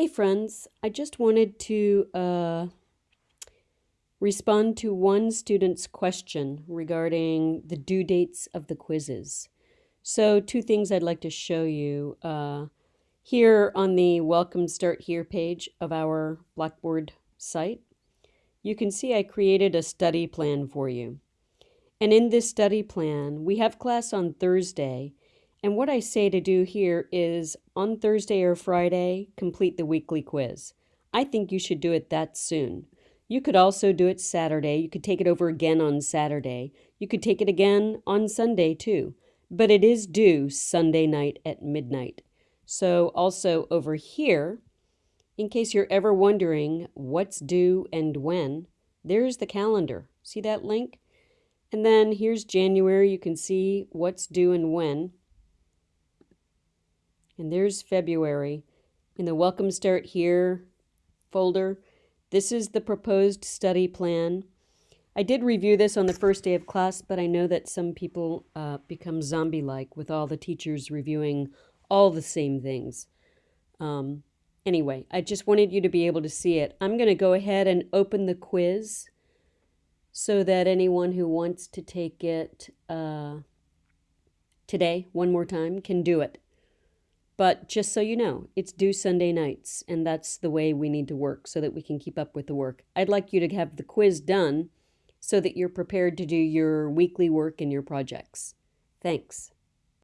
Hey, friends. I just wanted to uh, respond to one student's question regarding the due dates of the quizzes. So, two things I'd like to show you. Uh, here on the Welcome Start Here page of our Blackboard site, you can see I created a study plan for you. And in this study plan, we have class on Thursday, and what I say to do here is on Thursday or Friday, complete the weekly quiz. I think you should do it that soon. You could also do it Saturday. You could take it over again on Saturday. You could take it again on Sunday too. But it is due Sunday night at midnight. So also over here, in case you're ever wondering what's due and when, there's the calendar. See that link? And then here's January. You can see what's due and when. And there's February. In the Welcome Start Here folder, this is the proposed study plan. I did review this on the first day of class, but I know that some people uh, become zombie-like with all the teachers reviewing all the same things. Um, anyway, I just wanted you to be able to see it. I'm going to go ahead and open the quiz so that anyone who wants to take it uh, today, one more time, can do it. But just so you know, it's due Sunday nights, and that's the way we need to work so that we can keep up with the work. I'd like you to have the quiz done so that you're prepared to do your weekly work and your projects. Thanks.